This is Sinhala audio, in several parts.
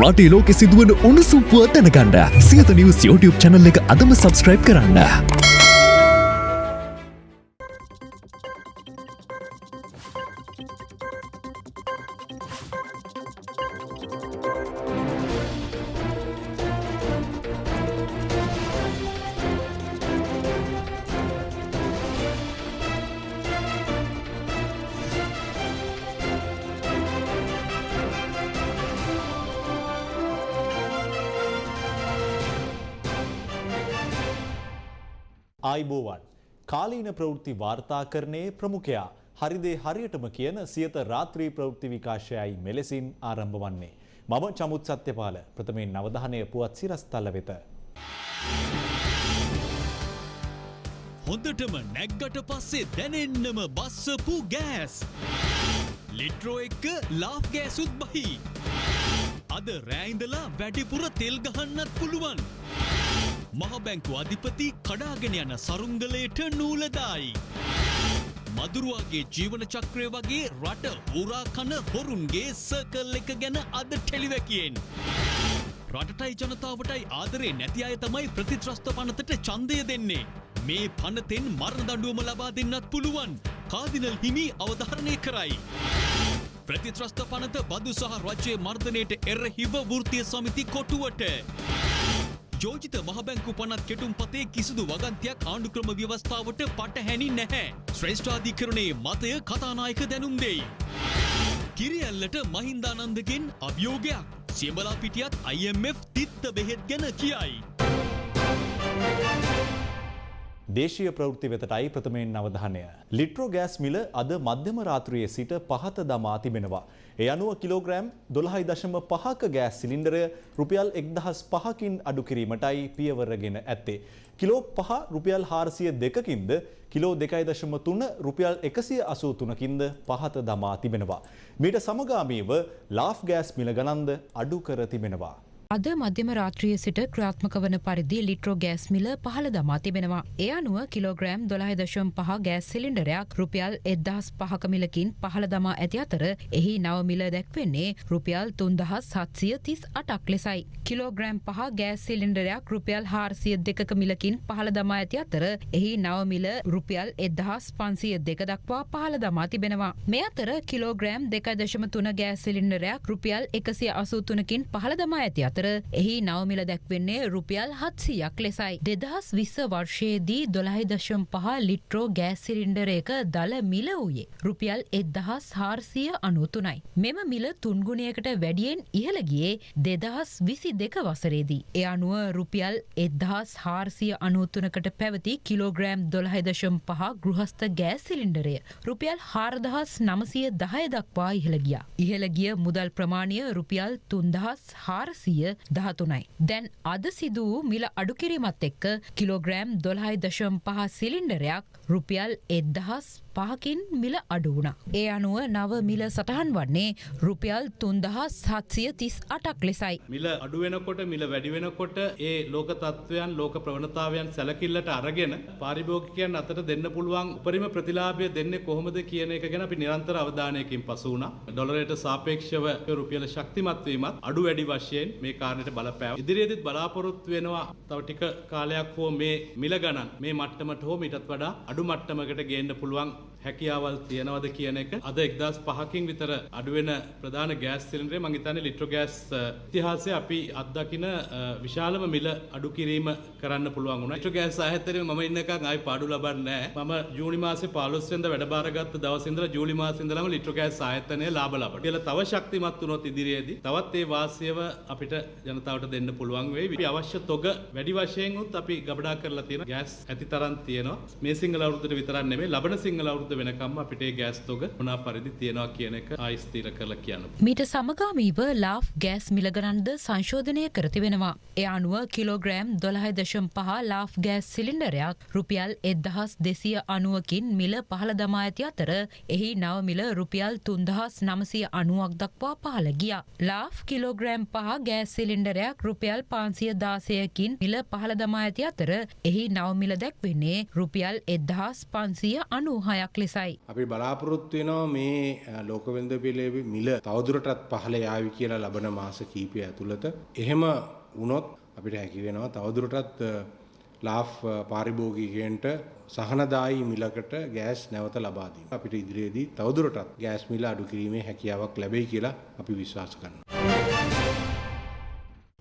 රටේ ලෝකෙ සිදුවන උණුසුම්පුව දැනගන්න සියත නිවස් YouTube චැනල් එක අදම සබස්ක්‍රයිබ් කරන්න. ප්‍රවෘත්ති වාර්තාකරණයේ ප්‍රමුඛයා හරිදේ හරියටම කියන සියත රාත්‍රී ප්‍රවෘත්ති විකාශයයි මෙලෙසින් ආරම්භ වන්නේ. මම චමුත් සත්‍යපාල ප්‍රථමයෙන් නවධානය පුවත් සිරස්තල වෙත. හොඳටම නැග්ගට පස්සේ දැනෙන්නම බස්සපු ගෑස්. ලිට්‍රෝ එක්ක ලාෆ් ගෑසුත් බහි. අද රෑයින්දලා වැඩිපුර තෙල් ගහන්නත් පුළුවන්. මහබැංකු අධිපති කඩාගෙන යන සරුංගලයට නූලදායි. මදුරුවගේ ජීවන චක්‍රය වගේ රට උරා කන හොරුන්ගේ සර්කල් එක ගැන අද ටෙලිවැකියෙන්. රටටයි ජනතාවටයි ආදරේ නැති අය තමයි ප්‍රතිත්‍රස්ත පනතට ඡන්දය දෙන්නේ. මේ පනතෙන් මරණ දඬුවම ලබා දෙන්නත් පුළුවන්. කාදිනල් හිමි අවධාරණය කරයි. ප්‍රතිත්‍රස්ත පනත බදු සහ රජයේ මර්ධනයට එරහිව වෘතිය සමිති කොටුවට. යෝජිත මහබැංකු පනත් කෙටුම් පතේ කිසිදු වගන්තයක් ආණ්ඩුක්‍රම ව්‍යවස්ථාවට පටහැනි නැහැ. ශ්‍රේෂ්ඨාධිකරණයේ මතය කතානායක දැනුම් දෙයි. කිරියල්ලට මහින්දානන්දගෙන් අභියෝගයක්. සියඹලා පිටියත් IMF තිත්ත බෙහෙත් ගැන කියයි. දේශීය ප්‍රවෘත්ති වෙතටයි ප්‍රථමයෙන් අවධානය. ලිට්‍රෝ ගෑස් මිල අද මධ්‍යම රාත්‍රියේ සිට පහත දමා තිබෙනවා. ඒ අනුව කිලෝග්‍රෑම් දොළහයි දශම පහක ගෑස් සිලින්ඩරය රුපියල් එක්දහස් පහකින් අඩු කිරීමටයි පියවරගෙන ඇත්තේ. කිලෝ පහ රුපියල් හාරසිය දෙකකින්ද කිලෝ දෙකයි දශම තුන රුපියල් එකසිය අසූ තුනකින්ද පහත දමා තිබෙනවා. මීට සමගාමීව ලාෆ් ගෑස් මිල ගණන්ද අඩු කර තිබෙනවා. අද මධ්‍යම රාත්‍රිය සිට ක්‍රියාත්මක වන පරිදි ලිට්‍රෝ ගෑස් මිල පහළ දමා තිබෙනවා. ඒ අනුව කිලෝග්‍රෑම් දොළහයි දශම් පහ ගෑස් සිලින්ඩරයක් රුපියල් එද්දහස් පහක මිලකින් පහළ දමා ඇති අතර එහි නව මිල දැක්වෙන්නේ රුපියල් තුන්දහස් සත්සිය තිස් අටක් ලෙසයි. කිලෝග්‍රෑම් පහ ගෑස් සිලින්ඩරයක් රුපියල් හාරසිය දෙකක මිලකින් පහළ දමා ඇති අතර එහි නව මිල රුපියල් එදහස් පන්සිය දෙක දක්වා පහළ දමා තිබෙනවා. මේ අතර කිලෝග්‍රෑම් දෙකයි දශම තුන ගෑස් සිලින්ඩරයක් රුපියල් එකසිය අසූ තුනකින් පහළ දමා ඇති අතර අතර එහි නවමිල දැක්වෙන්නේ රුපියල් හත්සියක් ලෙසයි. දෙදහස් විස්ස වර්ෂයේදී දොළහි දශම් පහ ලිට්‍රෝ ගෑස් සිරින්ඩර එක දල මිල වූයේ. රුපියල් එදහස් හාර්සිය අනුතුනයි. මෙම මිල තුන්ගුණයකට වැඩියෙන් ඉහළගියේ දෙදහස් විසි දෙක වසරේදී. එ අනුව රුපියල් එදහස් හාර්සිය අනුතුනකට පැවති කිලෝග්‍රෑම් දොළහයිදශම් පහ ගෘහස්ත ගෑස් සිලින්ඩරය. රුපියල් හාරදහස් නමසය දහය දක්වා ඉහළගිය. ඉහළගිය මුදල් ප්‍රමාණය රුපියල් තුන්දහස් හාරසිය දහතුනයි. දැන් අද සිදු වූ මිල අඩුකිරීමත් එක්ක කිලෝග්‍රෑම් දොළහයි දශම් පහ සිලින්ඩරයක් රුපියල් එද්දහස් පහකින් මිල අඩුවුණ. ඒ අනුව නව මිල සටහන් වන්නේ රුපියල් තුන්දහස් සත්සිය තිස් අටක් ලෙසයි. මිල අඩුවෙනකොට මිල වැඩිවෙනකොට ඒ ලෝක තත්ත්වයන් ලෝක ප්‍රවණතාවයන් සැලකිල්ලට අරගෙන පාරිභෝගිකයන් අතට දෙන්න පුළුවන් උපරිම ප්‍රතිලාභය දෙන්නේ කොහොමද කියන එක ගැන අපි නිරන්තර අවධානයකින් පසු වුණා. ඩොලරයට සාපේක්ෂව රුපියල ශක්තිමත් වීමත් අඩු වැඩි වශයෙන් මේ කාරණයට බලපෑව. ඉදිරියේදීත් බලාපොරොත්තු වෙනවා තව ටික කාලයක් හෝ මේ මිල ගණන් මේ මට්ටමට හෝ මීටත් වඩා අඩු මට්ටමකට ගේන්න පුළුවන් හැකියාවල් තියෙනවද කියන එක අද එක්දස් පහකින් විතර අඩුවෙන ප්‍රධාන ගෑස් සිලින්ඩරේ මං හිතන්නේ ලිට්‍රෝ ගෑස් ඉතිහාසයේ අපි අත්දකින විශාලම මිල අඩු කිරීම කරන්න පුළුවන් වුණා. ලිට්‍රෝ ගෑස් ආයතනයේ මම ඉන්න එකක් ආයි පාඩු ලබන්නේ නැහැ. මම ජූනි මාසේ 15 වෙනිදා වැඩබාරගත්ත දවසේ ඉඳලා ජූලි මාසේ ඉඳලාම ලිට්‍රෝ ගෑස් ආයතනය ලාභ ලබනවා. කියලා තව ශක්තිමත් වුණොත් ඉදිරියේදී තවත් ඒ වාසියව අපිට ජනතාවට දෙන්න පුළුවන් වෙයි. අපි අවශ්‍ය තොග වැඩි වශයෙන් උත් අපි ගබඩා කරලා තියෙන ගෑස් ඇති තරම් තියෙනවා. මේ සිංහල අවුරුද්දට විතරක් නෙමෙයි ලබන සිංහල අවුරුද්ද වෙනකම්ම අපිට ඒ ගෑස් තොග මොනා පරිදි තියෙනවා කියන එක ආයි ස්ථිර කරලා කියන්න. මීට සමගාමීව ලාෆ් ගෑස් මිලගණන්ද සංශෝධනය කර තිබෙනවා. ඒ අනුව කිලෝග්‍රෑම් දොළහයි දශම් පහ ලාෆ් ගෑස් සිලින්ඩරයක් රුපියල් එදහස් දෙසිය අනුවකින් මිල පහළ දමා ඇති අතර එහි නව මිල රුපියල් තුන්දහස් නමසය අනුවක් දක්වා පහළ ගියා. ලාෆ් කිලෝග්‍රෑම් පහ ගෑස් සිලින්ඩරයක් රුපියල් පාන්සිය දාසයකින් මිල පහළ දමා ඇති අතර එහි නවමිල දැක්වෙන්නේ රුපියල් එදහස් පන්සිය අනූහයක් ලෙස ලෙසයි. අපි බලාපොරොත්තු වෙනවා මේ ලෝකවෙන්ද පිළේ මිල තවදුරටත් පහළ යාවි කියලා ලබන මාස කීපය ඇතුළත. එහෙම වුණොත් අපිට හැකි වෙනවා තවදුරටත් ලාෆ් පාරිභෝගිකයන්ට සහනදායි මිලකට ගෑස් නැවත ලබා දීම. අපිට ඉදිරියේදී තවදුරටත් ගෑස් මිල අඩු කිරීමේ හැකියාවක් ලැබෙයි කියලා අපි විශ්වාස කරනවා.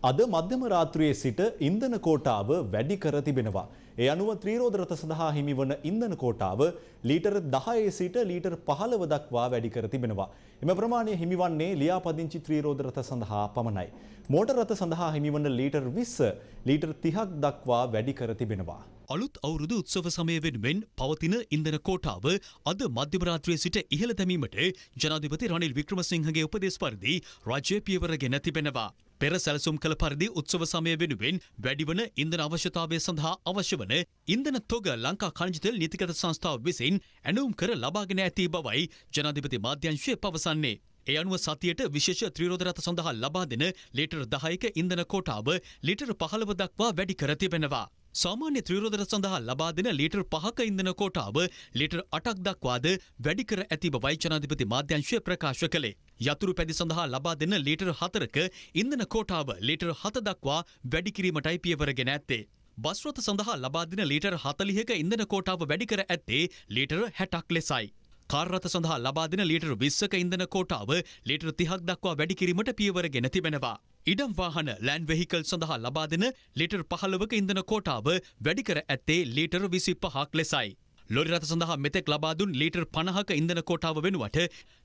අද මධ්‍යම රාත්‍රියේ සිට ඉන්ධන කෝටාව වැඩි කර තිබෙනවා. ඒ අනුව ත්‍රීරෝද රථ සඳහා හිමිවන ඉන්ධන කෝටාව ලීටර් 10 සිට ලීටර් 15 දක්වා වැඩි කර තිබෙනවා. එම ප්‍රමාණය හිමිවන්නේ ලියාපදිංචි ත්‍රීරෝද රථ සඳහා පමණයි. මෝටර් රථ සඳහා හිමිවන ලීටර් 20 ලීටර් 30ක් දක්වා වැඩි කර තිබෙනවා. අලුත් අවුරුදු උත්සව සමය වෙනුවෙන් පවතින ඉන්දන කෝටාව අද මධ්‍යමරාත්‍රයේ සිට ඉහළ දැමීමට ජනාධිපති රනිල් වික්‍රමසිංහගේ උපදෙස් පරිදි රජය පියවරගෙන තිබෙනවා. පෙර සැලසුම් කළ පරිදි උත්සව සමය වෙනුවෙන් වැඩිවන ඉන්දන අවශ්‍යතාවය සඳහා අවශ්‍ය වන ඉන්දන තොග ලංකා කණජිතෙල් නීතිගත සංස්ථාව විසින් ඇනුම් කර ලබාගෙන ඇති බවයි ජනාධිපති මාධ්‍යංශය පවසන්නේ. ඒ අනුව සතියට විශේෂ ත්‍රීරෝධරත සඳහා ලබා දෙන ලීටර් දහයක ඉන්දන කෝටාව ලිටර් පහළව දක්වා වැඩි කර තිබෙනවා. සාමාන්‍ය ත්‍රීරෝධර සඳහා ලබා දෙන ලීටර් පහක ඉන්දන කෝටාව ලීටර් අටක් දක්වාද වැඩි කර ඇති බවයි ජනාධිපති මාධ්‍යංශය ප්‍රකාශ කළේ. යතුරු පැදි සඳහා ලබා දෙන ලීටර් හතරක ඉන්දන කෝටාව ලීටර් හත දක්වා වැඩි කිරීමටයි පියවරගෙන ඇත්තේ. බස්රොත සඳහා ලබා දෙන ලීටර් හතලිහක ඉන්දන කෝටාව වැඩි කර ඇත්තේ ලීටර් හැටක් ලෙසයි. කාර්රත සඳහා ලබා දෙන ලීටර් විස්සක ඉන්දන කෝටාව ලීටර් තිහක් දක්වා වැඩි කිරීමට පියවරගෙන තිබෙනවා. ඉඩම් වාහන ලෑන් වෙහිකල් සඳහා ලබා දෙන ලීටර් පහළවක ඉන්දන කෝටාව වැඩි කර ඇත්තේ ලීටර් විසි පහක් ලෙසයි. ලොරි රථ සඳහා මෙතෙක් ලබාදුන් ලීටර් පණහක ඉන්දන කෝටාව වෙනුවට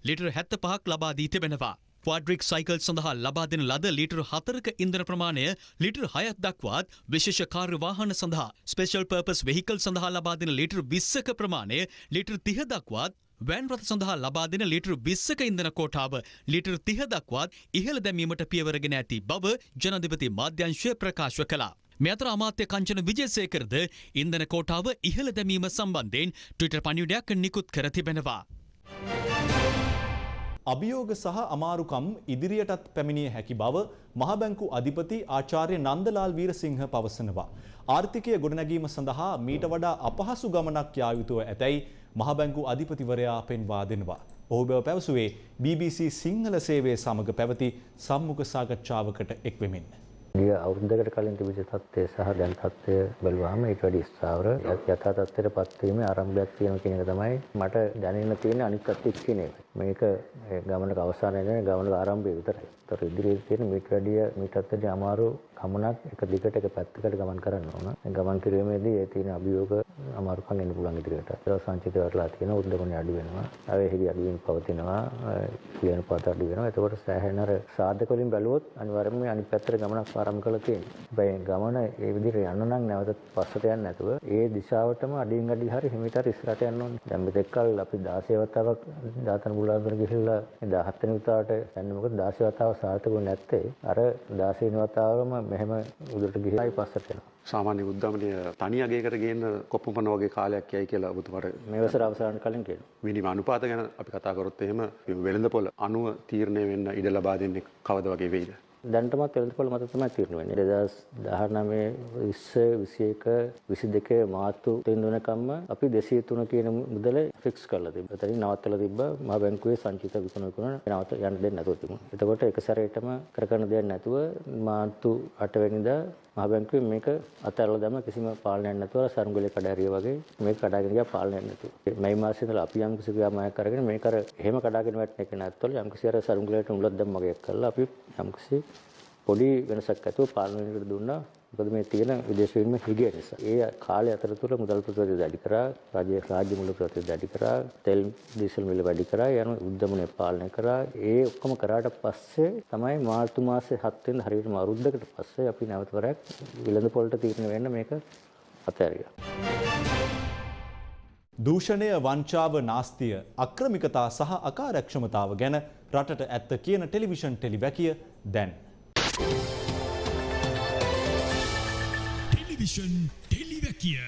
ලීටර් හැත්ත පහක් ලබා දී තිබෙනවා. ක්වාඩ්‍රික් සයිකල් සඳහා ලබා දෙන ලද ලීටර් හතරක ඉන්දන ප්‍රමාණය ලීටර් හයත් දක්වාත් විශේෂ කාර්ය වාහන සඳහා ස්පේෂල් පර්පස් වෙහිකල් සඳහා ලබා දෙන ලීටර් විස්සක ප්‍රමාණය ලීටර් තිහ දක්වාත් වෑන් රථ සඳහා ලබා දෙන ලීටර් විස්සක ඉන්දන කෝටාව ලීටර් තිහ දක්වාත් ඉහළ දැමීමට පියවරගෙන ඇති බව ජනධිපති මාධ්‍යංශය ප්‍රකාශ කළා. මේ අතර අමාත්‍ය කංචන විජේසේකරද ඉන්දන කෝටාව ඉහළ දැමීම සම්බන්ධයෙන් ට්විටර් පණිවිඩයක් නිකුත් කර තිබෙනවා. අභියෝග සහ අමාරුකම් ඉදිරියටත් පැමිණිය හැකි බව මහබැංකු අධිපති ආචාර්ය නන්දලාල් වීරසිංහ පවසනවා. ආර්ථිකය ගොඩනැගීම සඳහා මීට වඩා අපහසු ගමනක් යා යුතුව ඇතැයි මහබැංකු අධිපතිවරයා පෙන්වා දෙනවා. ඔහු බව පැවසුවේ BBC සිංහල සේවය සමග පැවති සම්මුඛ සාකච්ඡාවකට එක්වෙමින්. ගිය අවුරුද්දකට කලින් තිබිච්ච තත්ත්වය සහ දැන් තත්ත්වය බැලුවාම ඊට වැඩි ස්ථාවර යථා තත්ත්වයට පත්වීමේ ආරම්භයක් තියෙනවා කියන එක තමයි මට දැනෙන්න තියෙන අනිත් පැත්තේ කියන එක. මේක ගමනක අවසානය නෙවෙයි ගමනක ආරම්භය විතරයි. ඒතර ඉදිරියේ තියෙන මීට වැඩිය මීටත් වැඩි අමාරු ගමනක් එක දිගට එක පැත්තකට ගමන් කරන්න ඕන. ගමන් කිරීමේදී ඒ තියෙන අභියෝග අමාරුකම් එන්න පුළුවන් ඉදිරියට. ඒක සංචිත කරලා තියෙන උද්දමනය අඩු වෙනවා. ආවේහිරි අඩු වෙන පවතිනවා. කියන පාත අඩු වෙනවා. එතකොට සෑහෙන අර සාධක වලින් බැලුවොත් අනිවාර්යයෙන්ම අනිත් පැත්තට ගමනක් ආරම්භ කරලා තියෙනවා. හැබැයි ගමන ඒ විදිහට යන්න නම් නැවත පස්සට යන්නේ නැතුව ඒ දිශාවටම අඩින් අඩි හරි හිමිට හරි ඉස්සරහට යන්න ඕනේ. දැන් මෙතෙක් කල් අපි 16 වතාවක් දාතන බුලාදර ගිහිල්ලා 17 වෙනි වතාවට යන්නේ මොකද 16 වතාව සාර්ථකුනේ නැත්තේ අර 16 වෙනි වතාවම මෙහෙම උඩට ගිහිල්ලායි පස්සට යනවා. සාමාන්‍ය උද්දමනය තනි අගයකට ගේන්න කොප්පමණ වගේ කාලයක් යයි කියලා ඔබතුමාට මේ වසර අවසානට කලින් කියනවා. මිනිම අනුපාත ගැන අපි කතා කරොත් එහෙම වෙළඳපොළ අනුව තීරණය වෙන්න ඉඩ ලබා දෙන්නේ කවද වගේ වෙයිද? දැන්ටමත් වෙළඳපොළ මත තමයි තීරණය වෙන්නේ. 2019 20 21 22 මාර්තු වෙනකම්ම අපි 203 කියන මුදල ෆික්ස් කරලා තිබ්බා. එතනින් නවත්තලා තිබ්බා මහ බැංකුවේ සංචිත විකුණන විකුණන නවත යන්න දෙන්නේ නැතුව තිබුණා. එතකොට එක සැරේටම කරගන්න දෙයක් නැතුව මාර්තු 8 වෙනිදා මහ බැංකුවේ මේක අතහැරලා දැම්ම කිසිම පාලනයක් නැතුව සරුංගලේ කඩාරිය වගේ මේක කඩාගෙන ගියා පාලනයක් නැතුව. මේ මාසෙ ඉඳලා අපි යම් කිසි ක්‍රියාමායක් කරගෙන මේක අර එහෙම කඩාගෙන වැටෙන එක නැත්තොල යම් කිසි අර සරුංගලේට උලක් දැම්ම වගේ කරලා අපි යම් කිසි පොඩි වෙනසක් ඇතුව පාලනයකට දුන්නා. මොකද මේ තියෙන විදේශ විනිමය හිගිය නිසා. ඒ කාලය අතරතුර මුදල් ප්‍රතිශතය වැඩි කරා, රාජ්‍ය රාජ්‍ය මුදල් ප්‍රතිශතය වැඩි කරා, තෙල් ඩීසල් මිල වැඩි කරා, යන උද්දමනය පාලනය කරා. ඒ ඔක්කොම කරාට පස්සේ තමයි මාර්තු මාසේ 7 වෙනිදා හරියටම අවුරුද්දකට පස්සේ අපි නැවත වරක් විලඳ පොළට තීරණය වෙන්න මේක අතහැරියා. දූෂණය වංචාව නාස්තිය අක්‍රමිකතා සහ අකාරක්ෂමතාව ගැන රටට ඇත්ත කියන ටෙලිවිෂන් ටෙලිවැකිය දැන්. ටෙලිවිෂන් ටෙලිවැකිය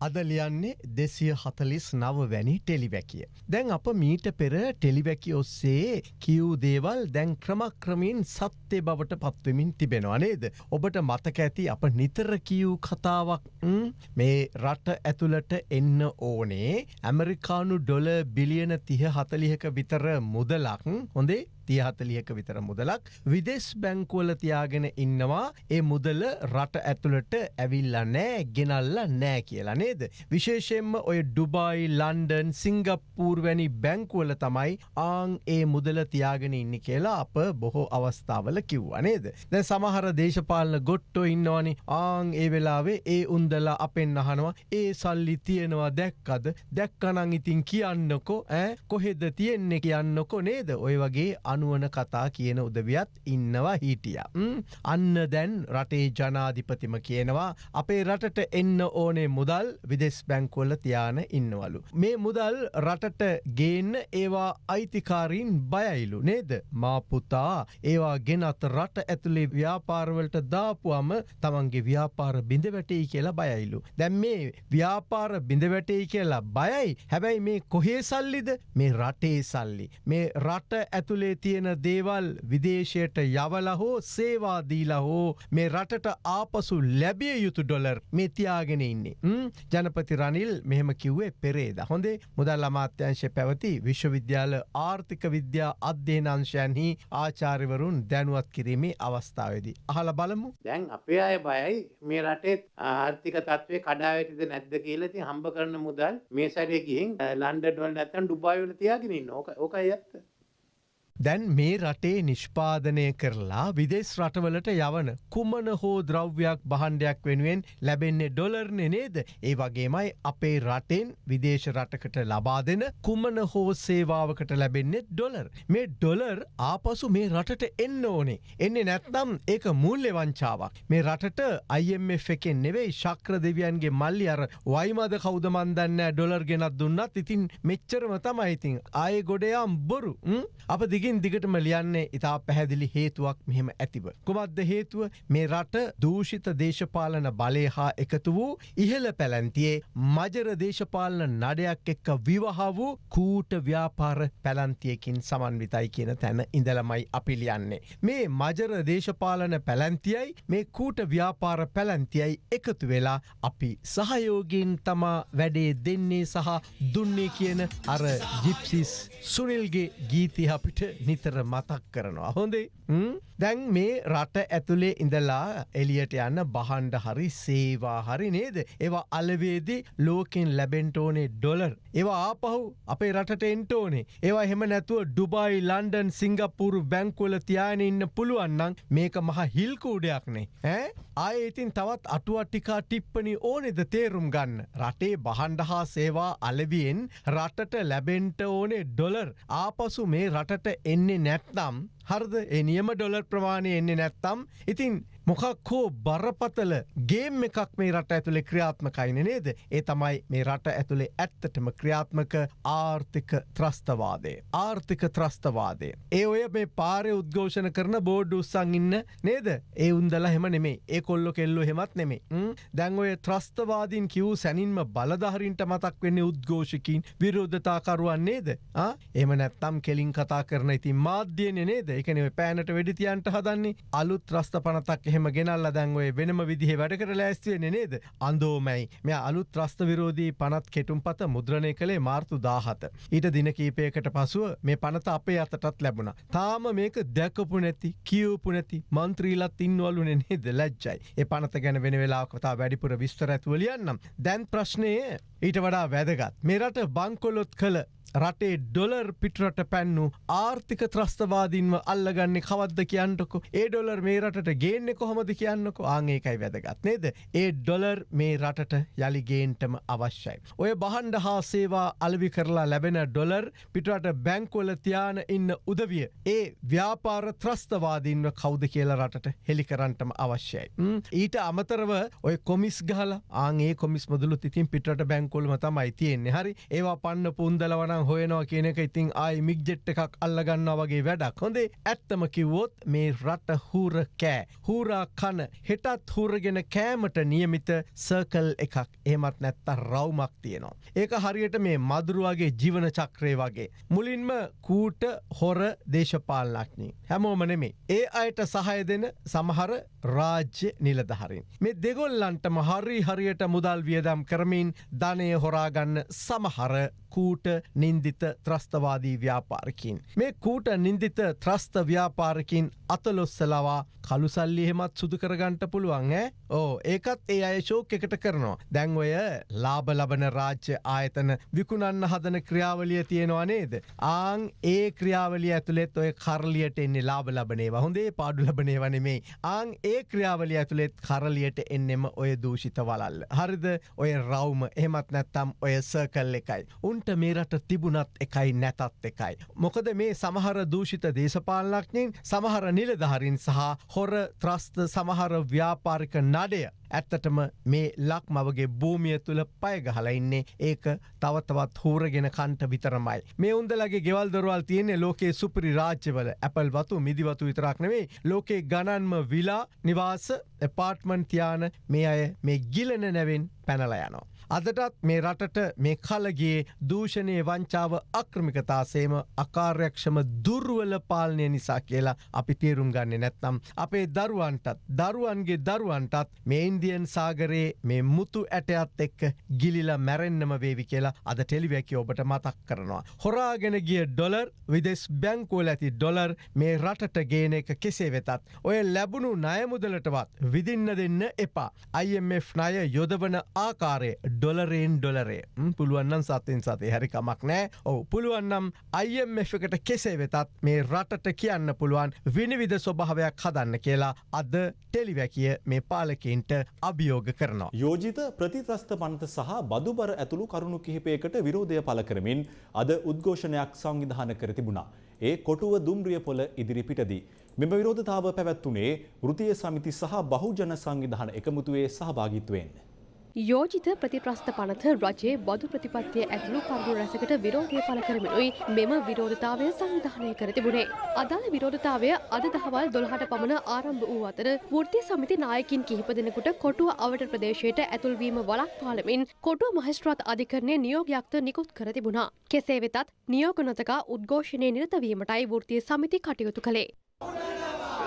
අද ලියන්නේ දෙසිය හතලිස් නව වැනි ටෙලිවැකිය. දැන් අප මීට පෙර ටෙලිවැකි ඔස්සේ කිව් දේවල් දැන් ක්‍රමක්‍රමින් සත්‍යය බවට පත්වමින් තිබෙනවා නේද. ඔබට මතක ඇති අප නිතර කියව් කතාවක් ම්, මේ රට ඇතුළට එන්න ඕනේ ඇමරිකානු ඩොල බිලියන තිහ හතලිහක විතර මුදලක් හොඳේ තියහතලියක විතර මුදලක්. විදෙස් බැංකුවල තියාගෙන ඉන්නවා. ඒ මුදල රට ඇතුළට ඇවිල්ල නෑ ගෙනල්ල නෑ කියලා නේද. විශේෂෙන්ම ඔය ඩුබයි ලන්ඩන් සිංගප්පූර් වැනි බැංකුවල තමයි ආං ඒ මුදල තියාගෙන ඉන්න කියලා අප බොහෝ අවස්ථාවල කිව්වා නේද. දැ සමහර දේශපාලන ගොට්ටෝ ඉන්නවානි. ආං ඒ වෙලාවේ ඒ උන්දලා අපෙන් අහනවා ඒ සල්ලි තියෙනවා දැක්කද? දැක්කනං ඉතින් කියන්නකො ඇ කොහෙද තියෙන්නේ? කියන්නකො නේද? ඔය වගේ අනුවන කතා කියන උදවියත් ඉන්නවා හිටිය. අන්න දැන් රටේ ජනාධිපතිම කියනවා අපේ රටට එන්න ඕනේ මුදල් විදෙස් බැංකුවල තියාන ඉන්නවලු. මේ මුදල් රටට ගේන්න ඒවා අයිතිකාරීන් බයයිලු නේද. මාපුතා ඒවා ගෙනත් රට ඇතුළේ ව්‍යාපාරවලට දාපුුවම තමන්ගේ ව්‍යාපාර බිඳ වැටෙයි කියලා බයයිලු. දැම් මේ ව්‍යාපාර බිඳ වැටෙයි කියලා බයයි හැබැයි මේ කොහේ සල්ලිද මේ රටේ සල්ලි. මේ රට ඇතුළේ තියෙන දේවල් විදේශයට යවල හෝ සේවාදීලා හෝ මේ රටට ආපසු ලැබිය යුතු ඩොලර් මේ තියාගෙන ඉන්නේ. ජනපති රනිල් මෙහෙම කිව්වේ පෙරේද. හොඳේ මුදල් අමාත්‍යංශය පැවති විශ්වවිද්‍යාල ආර්ථික විද්‍යා අධ්‍යයනංශයන්හි ආචාරිවරුන් දැනුවත් කිරීමේ අවස්ථාවේදී. අහල බලමු. දැන් අපේ අය බයයි මේ රටේ ආර්ථික තත්ත්වය කඩාවැටිද නැද්ද කියලා ඉතින් හම්බ කරන මුදල් මේ සැරේ ගිහින් ලන්ඩන් වල නැත්නම් ඩුබායි වල තියාගෙන ඉන්න. ඕක ඕකයි ඇත්ත. දැන් මේ රටේ නිෂ්පාදනය කරලා විදෙස් රටවලට යවන කුමන හෝ ද්‍රව්‍යයක් බහන්ඩයක් වෙනුවෙන් ලැබෙන්නේ ඩොලර්නෙ නේද. ඒ වගේමයි අපේ රටෙන් විදේශ රටකට ලබා දෙන කුමන හෝ සේවාවකට ලැබෙන්නේ ඩොලර්. මේ ඩොලර් ආපසු මේ රටට එන්න ඕනේ. එන්නේ නැත්නම් ඒක මුල්ලෙ වංචාවක්. මේ රටට IMF එකෙන් නෙවෙයි ශක්‍ර දෙවියන්ගේ මල්ලි අර වයිමද කෞදමන්දන්න ඩොලර් ගෙනත් දුන්නත් ඉතින් මෙච්චරම තමයි ඉතින් ආය ගොඩයාම් බොරු අප දිග දිගින් දිගටම ලියන්නේ ඉතා පැහැදිලි හේතුවක් මෙහෙම ඇතිව. කුමක්ද හේතුව මේ රට දූෂිත දේශපාලන බලය හා එකතු වූ ඉහළ පැලැන්තියේ මජර දේශපාලන නඩයක් එක්ක විවහ වූ කූට ව්‍යාපාර පැලන්තියකින් සමන්විතයි කියන තැන ඉඳලමයි අපි ලියන්නේ. මේ මජර දේශපාලන පැලැන්තියයි මේ කූට ව්‍යාපාර පැලැන්තියයි එකතු වෙලා අපි සහයෝගීන් තමා වැඩේ දෙන්නේ සහ දුන්නේ කියන අර ජිප්සිස් සුනිල්ගේ ගීති අපිට නිතර මතක් කරනවා. හොඳේ දැන් මේ රට ඇතුළේ ඉඳලා එලියට යන්න බහන්ඩ හරි සේවා හරි නේද. ඒවා අලවේදී ලෝකෙන් ලැබෙන්ටෝනේ ඩොලර්. ඒවා ආපහු අපේ රටට එන්ටෝනේ. ඒවා හෙම නැතුව ඩුබයි ලන්ඩන් සිංගපුරු බැංකුවල තියාන ඉන්න පුළුවන්නම් මේක මහ හිල්කූඩයක්නේ. ඈ ආය ඉතින් තවත් අටුවට්ටිකා ටිප්පනි ඕනෙද තේරුම් ගන්න. රටේ බහන්ඩ හා සේවා අලවියෙන් රටට ලැබෙන්ට ඕනේ ඩොලර් ආපසු මේ රටට එන්නේ නැත්නම් හරද ඒ නියම ඩොලර් ප්‍රමාණය එන්නේ නැත්තම් ඉතින් මොකක් හෝ බරපතල ගේම් එකක් මේ රට ඇතුළේ ක්‍රියාත්මකයින නේද? ඒ තමයි මේ රට ඇතුළේ ඇත්තටම ක්‍රියාත්මක ආර්ථික ත්‍රස්තවාදය. ආර්ථික ත්‍රස්තවාදය. ඒ ඔය මේ පාරය උද්ඝෝෂණ කරන බෝඩ් උත්සං ඉන්න නේද? ඒ උන්දල හෙම නෙමේ ඒ කොල්ලො කෙල්ලු හෙමත් නෙමේ දැන් ඔය ත්‍රස්තවාදීන් කිව් සැනින්ම බලධහරින්ට මතක් වෙන්න උද්ඝෝෂකින් විරෝධතාකරුවන් නේද? එම නැත්තම් කෙලින් කතා කරන ඉතින් මාධ්‍යයන නේද? එකන පෑනට වෙඩිතියන්ට හදන්නේ. අලුත් ත්‍රස්ත පනතක් එහෙම ගෙනල්ල දැන්ඔය වෙනම විදිහ වැඩ කර ලෑස්තිවෙන නේද අන්දෝමැයි මෙ අලුත් ත්‍රස්ත විරෝධී පනත් කෙටුම් පත මුද්‍රණය කළේ මාර්තු දාහත. ඊට දින කීපයකට පසුව මේ පනත අපේ අතටත් ලැබුණ. තාම මේක දැකපු නැති කියවපු නැති මන්ත්‍රීලත් ඉන්නවලු නේද ලැජ්ජයි. ඒ පනත ගැන වෙන වෙලා කතා වැඩිපුර විස්තර ඇතුවලියන්නම්. දැන් ප්‍රශ්නය ඊට වඩා වැදගත්. මෙරට බංකොලොත් කළ රටේ ඩොලර් පිටරට පැන්නු ආර්ථික ත්‍රස්තවාදීන්ව අල්ලගන්නේ කවද්ද කියන්නකො? ඒ ඩොලර් මේ රටට ගේන්න කොහොමද කියන්නකො? ආංඒකයි වැදගත් නේද? ඒ ඩොලර් මේ රටට යළිගේන්ටම අවශ්‍යයි. ඔය බහන්ඩ හා සේවා අලවි කරලා ලැබෙන ඩොලර් පිටරට බැංකොල තියාන ඉන්න උදවිය ඒ ව්‍යාපාර ත්‍රස්තවාදීන්ව කෞද කියලා රටට හෙළිකරන්ටම අවශ්‍යයි. ඊට අමතරව ඔය කොමිස් ගහල ආගේ කොමිස් මුදලු තිතින් පිටට බැංකොල්ම තමයි තියෙන්නේ. හරි. ඒවා පන්න පුන්දලවන අරං හොයනවා කියන එක ඉතින් ආයි මික්ජෙට් එකක් අල්ලගන්න වගේ වැඩක් හොඳේ ඇත්තම කිව්වොත් මේ රට හූර කෑ හූරා කන හෙටත් හූරගෙන කෑමට නියමිත සර්කල් එකක් එහමත් නැත්ත රවමක් තියෙනවා. ඒක හරියට මේ මදුරුවගේ ජීවන චක්‍රය වගේ. මුලින්ම කූට හොර දේශපාලනක්නී. හැමෝම නෙමේ. ඒ අයට සහය දෙන සමහර රාජ්‍ය නිලධහරින්. මේ දෙගොල්ලන්ටම හරි හරියට මුදල් වියදම් කරමින් ධනය හොරාගන්න සමහර කූට නින්දිත ත්‍රස්තවාදී ව්‍යාපාරකින්. මේ කූට නින්දිත ත්‍රස්ත ව්‍යාපාරකින් අතලොස්සලවා කළුසල්ලි එහෙමත් සුදු කරගන්ට පුළුවන් ඈ ඕ ඒකත් ඒ අය ශෝක එකට කරනවා. දැන් ඔය ලාබ ලබන රාජ්‍ය ආයතන විකුණන්න හදන ක්‍රියාවලිය තියෙනවා නේද. ආං ඒ ක්‍රියාවලිය ඇතුළෙත් ඔය කරලියට එන්නේ ලාබ ලබනේ හොඳේ පාඩු ලබනේ වනෙමේ. ආං ඒ ක්‍රියාවලිය ඇතුළෙත් කරලියට එන්නෙම ඔය දූෂිත වලල්ල. හරිද ඔය රවම එහෙමත් නැත්තම් ඔය සර්කල් එකයි. උන්ට මේ රට තිබුණත් එකයි නැතත් එකයි. මොකද මේ සමහර දූෂිත දේශපාලනක්ඥයෙන් සමහර නිලධහරින් සහ හොර ත්‍රස්ත සමහර ව්‍යාපාරික නඩය ඇත්තටම මේ ලක්මවගේ භූමිය තුළ පයගහල ඉන්නේ ඒක තවතවත් හූරගෙන කන්ට විතරමයි. මේ උන්දලගේ ගෙවල් දොරවල් තියන්නේ ලෝකේ සුපරි රාජ්‍යවල ඇපල් වතු මිදිවතු විතරක් නෙවෙයි ලෝකේ ගණන්ම විලා නිවාස එපාර්ට්මන් තියාන මේ අය මේ ගිලන නැවෙන් පැනල යනවා. අදටත් මේ රටට මේ කලගේ දූෂණය වංචාව අක්‍රමිකතාසේම අකාර්යක්ෂම දුර්වල පාලනය නිසා කියලා අපි තේරුම් ගන්න නැත්නම්. අපේ දරුවන්ටත් දරුවන්ගේ දරුවන්ටත් මේ ඉන්දියන් සාගරයේ මේ මුතු ඇටයත් එක්ක ගිලිල මැරෙන්න්නම වේවි කියලා අද ටෙලිවැකි ඔබට මතක් කරනවා. හොරාගෙන ගිය ඩොලර් විදෙස් බැංකෝල ඇති ඩොලර් මේ රටට ගේන එක කෙසේ වෙතත්. ඔය ලැබුණු නයමුදලටවත් විදින්න දෙන්න එපා. IMF ණය යොදවන ආකාරය ඩොලරෙන් ඩොලරේ පුළුවන්නම් සත්තින් සතේ හැරිකමක් නෑ ඔව පුළුවන්නම් IMF එකට කෙසේ වෙතත් මේ රටට කියන්න පුළුවන් විනිවිධ ස්වභාවයක් හදන්න කියලා අද ටෙලිවැකිය මේ පාලකින්ට අභියෝග කරනවා. යෝජිත ප්‍රතිත්‍රස්ත පනත සහ බදුබර ඇතුළු කරුණු කිහිපයකට විරෝධය පල කරමින් අද උද්ඝෝෂණයක් සංවිධාන කර තිබුණා. ඒ කොටුව දුම්රිය පොල ඉදිරිපිටදී. මෙම විරෝධතාව පැවැත්වුණේ වෘතිය සමිති සහ බහුජන සංවිධාන එකමුතුවේ සහභාගිත්වයෙන්. යෝජිත ප්‍රතිප්‍රස්ථ පනත රජයේ බදු ප්‍රතිපත්තිය ඇතුළු කරුණු රැසකට විරෝධය පළ කරමිනුයි මෙම විරෝධතාවය සංවිධානය කර තිබුණේ. අදාළ විරෝධතාවය අද දහවල් දොළහට පමණ ආරම්භ වූ අතර වෘත්තිය සමිති නායකින් කිහිප දෙනෙකුට කොටුව අවට ප්‍රදේශයට ඇතුල්වීම වලක් පාලමින් කොටුව මහස්ත්‍රාත් අධිකරණය නියෝගයක්ත නිකුත් කර තිබුණා. කෙසේ වෙතත් නියෝග නොතකා උද්ඝෝෂණය නිරතවීමටයි වෘත්තිය සමිති කටයුතු කළේ.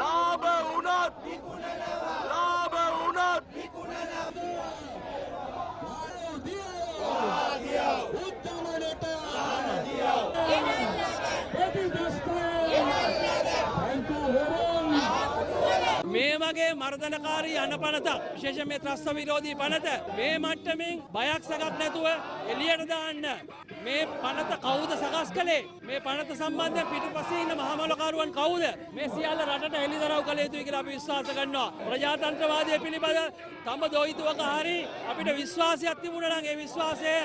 ලාභ වුණත් ලාභ වුණත් වගේ මර්ධනකාරී යන පනතක් විශේෂ මේ ත්‍රස්ත විරෝධී පනත මේ මට්ටමින් බයක් සකක් නැතුව එලියට දාන්න. මේ පනත කවුද සකස් කළේ? මේ පනත සම්බන්ධ පිටුපස්සේ ඉන්න මහමලකරුවන් කවුද? මේ සියල්ල රටට හෙළිදරව් කළ යුතුයි කියලා අපි විශ්වාස කරනවා. ප්‍රජාතන්ත්‍රවාදය පිළිබඳ තම දොයිතුවක හරි අපිට විශ්වාසයක් තිබුණා නම් ඒ විශ්වාසය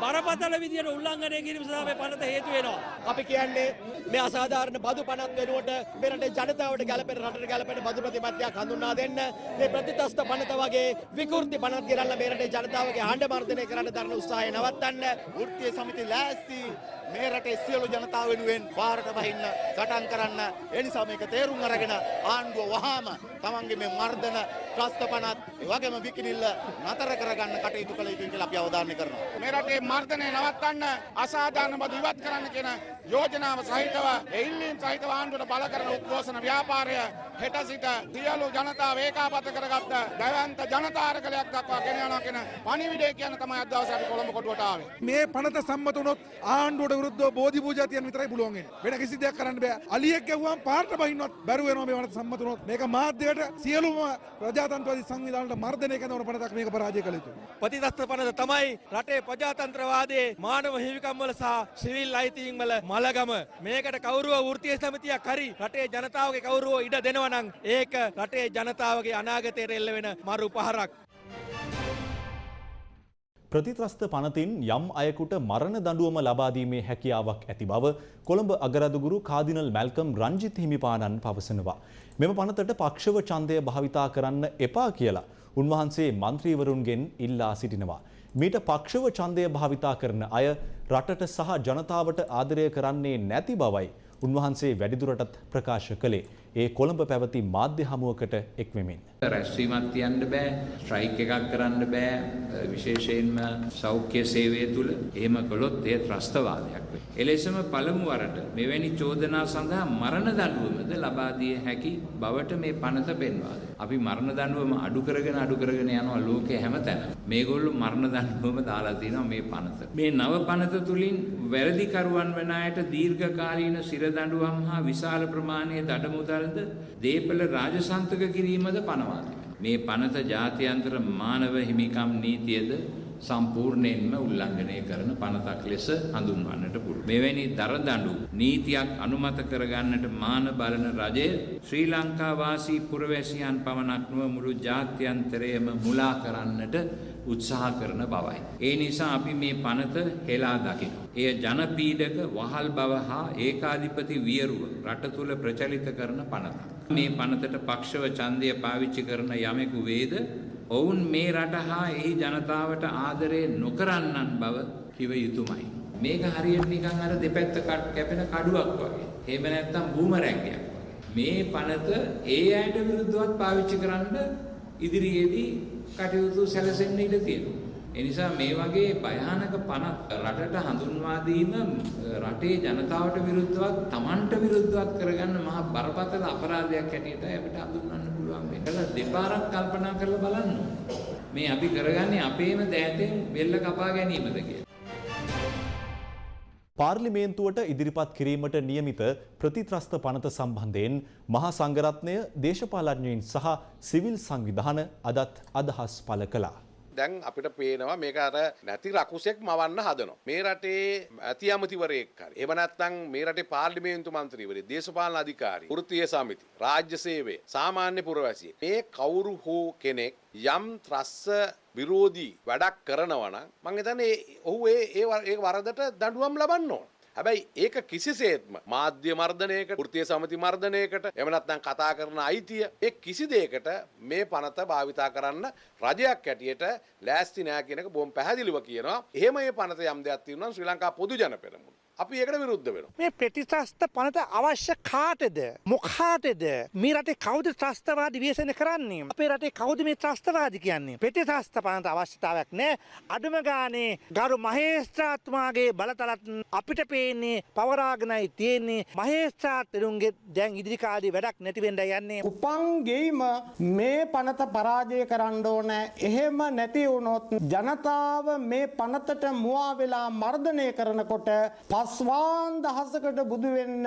බරපතල විදියට උල්ලංඝනය කිරීම සඳහා මේ පනත හේතු වෙනවා. අපි කියන්නේ මේ අසාධාරණ බදු පනත් වෙනුවට මේ රටේ ජනතාවට ගැලපෙන රටට ගැලපෙන බදු ප්‍රතිපත්තියක් හඳුන්වා දෙන්න. මේ ප්‍රතිතස්ත පනත වගේ විකෘති පනත් ගෙරල්ලා මේ රටේ ජනතාවගේ හඬ මර්ධනය කරන්න දරන උත්සාහය නවත්තන්න. වෘත්තීය සමිති ලෑස්ති මේ රටේ සියලු ජනතාව වෙනුවෙන් පාරට බහින්න සටන් කරන්න. ඒ නිසා මේක තේරුම් අරගෙන ආණ්ඩුව වහාම තමන්ගේ මේ මර්ධන ත්‍රස්ත පනත් ඒ වගේම විකිනිල්ල නතර කරගන්න කටයුතු කළ යුතුයි කියලා අපි අවධාරණය කරනවා. මේ රටේ මර්ධනය නවත්තන්න අසාධාරණ බදු ඉවත් කරන්න කියන යෝජනාව සහිතව එල්ලීම් සහිතව ආණ්ඩුවට බල කරන උද්ඝෝෂණ ව්‍යාපාරය හෙට සිට සියලු ජනතාව ඒකාබද්ධ කරගත්ත දැවන්ත ජනතාරකලයක් දක්වා ගෙන යනවා කියන පණිවිඩය කියන තමයි අද දවසේ අපි කොළඹ කොටුවට ආවේ. මේ පනත සම්මත වුණොත් ආණ්ඩුවට විරුද්ධව බෝධි පූජා තියන්න විතරයි පුළුවන් වෙන්නේ. වෙන කිසි දෙයක් කරන්න බෑ. අලියෙක් ගැව්වම පාරට බහින්නවත් බැරුව වෙනවා මේ වනත සම්මත වුණොත්. මේක මාධ්‍යයට සියලුම ප්‍රජාතන්ත්‍රවාදී සංවිධානවලට මර්ධනය කරන පනතක් මේක පරාජය කළ යුතුයි. ප්‍රතිතස්ත පනත තමයි රටේ ප්‍රජාතන්ත්‍රවාදයේ මානව හිමිකම් වල සහ සිවිල් අයිතීන් වල මලගම මේකට කවුරුව වෘත්තීය සමිතියක් හරි රටේ ජනතාවගේ කවුරුව ඉඩ දෙනවා නම් ඒක රටේ ජනතාවගේ අනාගතයට එල්ල වෙන මරු පහරක්. ප්‍රතිත්‍රස්ත පනතින් යම් අයකුට මරණ දඬුවම ලබාදීමේ හැකියාවක් ඇති බව කොළඹ අගරදුගුරු කාදිනල් මැල්කම් රංජිත් හිමිපාණන් පවසනවා. මෙම පනතට පක්ෂව ඡන්දය භාවිතා කරන්න එපා කියලා උන්වහන්සේ මන්ත්‍රීවරුන්ගෙන් ඉල්ලා සිටිනවා. මීට පක්ෂව ඡන්දය භාවිතා කරන අය රටට සහ ජනතාවට ආදරය කරන්නේ නැති බවයි උන්වහන්සේ වැඩිදුරටත් ප්‍රකාශ කළේ. ඒ කොළඹ පැවති මාධ්‍ය හමුවකට එක්වෙමින්. රැස්වීමක් තියන්න බෑ ස්ට්‍රයික් එකක් කරන්න බෑ විශේෂයෙන්ම සෞඛ්‍ය සේවය තුළ එහෙම කළොත් එය ත්‍රස්තවාදයක් වේ. එලෙසම පළමු වරට මෙවැනි චෝදනා සඳහා මරණ දඬුවමද ලබා දිය හැකි බවට මේ පනත පෙන්වා දෙනවා. අපි මරණ දඬුවම අඩු කරගෙන අඩු කරගෙන යනවා ලෝකයේ හැමතැන. මේගොල්ලෝ මරණ දඬුවම දාලා තිනවා මේ පනත. මේ නව පනත තුලින් වැරදිකරුවන් වන අයට දීර්ඝකාලීන සිර දඬුවම් හා විශාල ප්‍රමාණයේ දඩමුදල්ද දීපල රාජසන්තක කිරීමද පනවා මේ පනත ජාත්‍යන්තර මානව හිමිකම් නීතියද? සම්පූර්ණයෙන්ම උල්ලංඝනය කරන පනතක් ලෙස හඳුන්වන්නට පුළුවන්. මෙවැනි දරදඬු නීතියක් අනුමත කරගන්නට මාන බලන රජය ශ්‍රී ලංකා වාසී පුරවැසියන් පමණක් නොව මුළු ජාත්‍යන්තරයම මුලා කරන්නට උත්සාහ කරන බවයි. ඒ නිසා අපි මේ පනත හෙලා දකිනවා. එය ජනපීඩක වහල් බව හා ඒකාධිපති වියරුව රට තුළ ප්‍රචලිත කරන පනතක්. මේ පනතට පක්ෂව ඡන්දය පාවිච්චි කරන යමෙකු වේද ඔවුන් මේ රට හා එහි ජනතාවට ආදරය නොකරන්නන් බව කිව යුතුමයි. මේක හරියට නිකන් අර දෙපැත්ත කැපෙන කඩුවක් වගේ. එහෙම නැත්නම් බූමරැංගයක් වගේ. මේ පනත ඒ අයට විරුද්ධවත් පාවිච්චි කරන්න ඉදිරියේදී කටයුතු සැලසෙන්න ඉඩ තියෙනවා. ඒ නිසා මේ වගේ භයානක පනත් රටට හඳුන්වා දීම රටේ ජනතාවට විරුද්ධවත් Tamanට විරුද්ධවත් කරගන්න මහා බරපතල අපරාධයක් හැටියට අපිට හඳුන්වන්න පුළුවන් වෙනවා. දෙපාරක් කල්පනා කරලා බලන්න. මේ අපි කරගන්නේ අපේම දෑතෙන් බෙල්ල කපා ගැනීමද කියලා. පාර්ලිමේන්තුවට ඉදිරිපත් කිරීමට නියමිත ප්‍රතිත්‍රස්ත පනත සම්බන්ධයෙන් මහා සංඝරත්නය දේශපාලඥයින් සහ සිවිල් සංවිධාන අදත් අදහස් පළ කළා. දැන් අපිට පේනවා මේක අර නැති රකුසෙක් මවන්න හදනවා. මේ රටේ ඇති ඇමතිවරයෙක් හරි. එහෙම නැත්නම් මේ රටේ පාර්ලිමේන්තු මන්ත්‍රීවරයෙක්, දේශපාලන අධිකාරී, වෘත්තීය සමිති, රාජ්‍ය සේවය, සාමාන්‍ය පුරවැසියෙක්. මේ කවුරු හෝ කෙනෙක් යම් ත්‍රස්ස විරෝධී වැඩක් කරනවා නම් මං හිතන්නේ ඔහු ඒ ඒ වරදට දඬුවම් ලබන්න ඕන. හැබැයි ඒක කිසිසේත්ම මාධ්‍ය මර්ධනයකට වෘත්තීය සමිති මර්ධනයකට එහෙම නැත්නම් කතා කරන අයිතිය ඒ කිසි දෙයකට මේ පනත භාවිතා කරන්න රජයක් හැටියට ලෑස්ති නෑ කියන එක බොහොම පැහැදිලිව කියනවා. එහෙම මේ පනත යම් දෙයක් තියෙනවා නම් ශ්‍රී ලංකා පොදු ජන පෙරමුණ අපි ඒකට විරුද්ධ වෙනවා. මේ ප්‍රතිත්‍රස්ත පනත අවශ්‍ය කාටද? මොකාටද? මේ රටේ කවුද ත්‍රස්තවාදී ව්‍යසන කරන්නේ? අපේ රටේ කවුද මේ ත්‍රස්තවාදී කියන්නේ? ප්‍රතිත්‍රස්ත පනත අවශ්‍යතාවයක් නැහැ. අඩුම ගානේ ගරු මහේස්ත්‍රාත්තුමාගේ බලතලත් අපිට පේන්නේ පවරාගෙනයි තියෙන්නේ. මහේස්ත්‍රාත්තුරුන්ගේ දැන් ඉදිරි කාලේ වැඩක් නැති වෙන්න යන්නේ. උපන් ගෙයිම මේ පනත පරාජය කරන්න ඕන. එහෙම නැති වුණොත් ජනතාව මේ පනතට මුවා වෙලා මර්ධනය කරනකොට පස්වාන් දහසකට බුදු වෙන්න